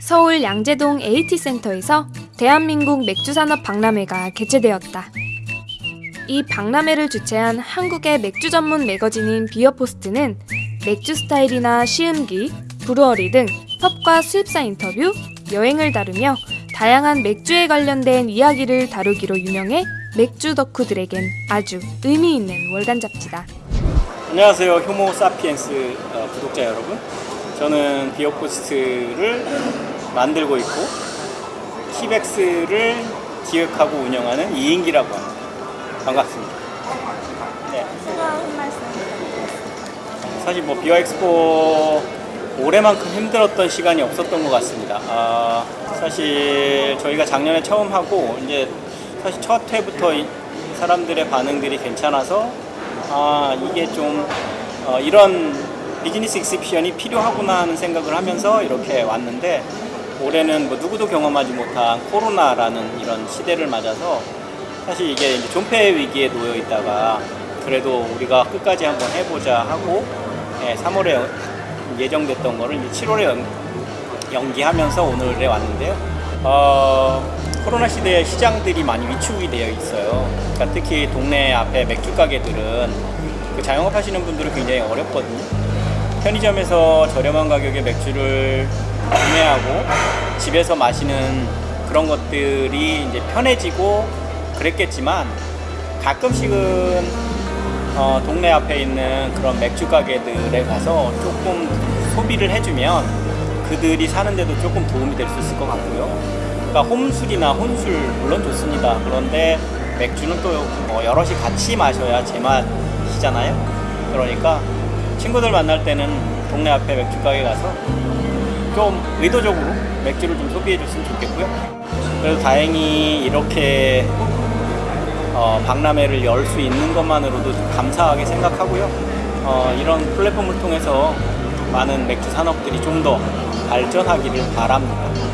서울 양재동 AT센터에서 대한민국 맥주산업 박람회가 개최되었다. 이 박람회를 주최한 한국의 맥주 전문 매거진인 비어포스트는 맥주 스타일이나 시음기, brewery 등 펍과 수입사 인터뷰, 여행을 다루며 다양한 맥주에 관련된 이야기를 다루기로 유명해 맥주 덕후들에겐 아주 의미 있는 월간 잡지다. 안녕하세요 효모 사피엔스 어, 구독자 여러분 저는 비어포스트를 만들고 있고 KIBEX를 기획하고 운영하는 이인기라고 합니다. 반갑습니다. 네. 사실 뭐 비어엑스포 올해만큼 힘들었던 시간이 없었던 것 같습니다. 아, 사실 저희가 작년에 처음 하고 이제 사실 첫 회부터 이 사람들의 반응들이 괜찮아서 아 이게 좀 어, 이런 비즈니스 exhibition이 필요하구나 하는 생각을 하면서 이렇게 왔는데 올해는 뭐 누구도 경험하지 못한 코로나라는 이런 시대를 맞아서 사실 이게 이제 존폐 위기에 놓여 있다가 그래도 우리가 끝까지 한번 해보자 하고 예, 3월에 예정됐던 거를 이제 7월에 연, 연기하면서 오늘에 왔는데요. 어, 코로나 시대에 시장들이 많이 위축이 되어 있어요. 그러니까 특히 동네 앞에 맥주 가게들은 그 자영업 하시는 분들은 굉장히 어렵거든요. 편의점에서 저렴한 가격에 맥주를 구매하고 집에서 마시는 그런 것들이 이제 편해지고 그랬겠지만 가끔씩은 어, 동네 앞에 있는 그런 맥주 가게들에 가서 조금 소비를 해주면 그들이 사는데도 조금 도움이 될 수 있을 것 같고요. 그러니까 홈술이나 혼술 물론 좋습니다. 그런데 맥주는 또 어, 여럿이 같이 마셔야 제맛이잖아요. 그러니까 친구들 만날 때는 동네 앞에 맥주 가게 가서 좀 의도적으로 맥주를 좀 소비해 줬으면 좋겠고요. 그래도 다행히 이렇게 어, 박람회를 열 수 있는 것만으로도 좀 감사하게 생각하고요. 어, 이런 플랫폼을 통해서 많은 맥주 산업들이 좀 더 발전하기를 바랍니다.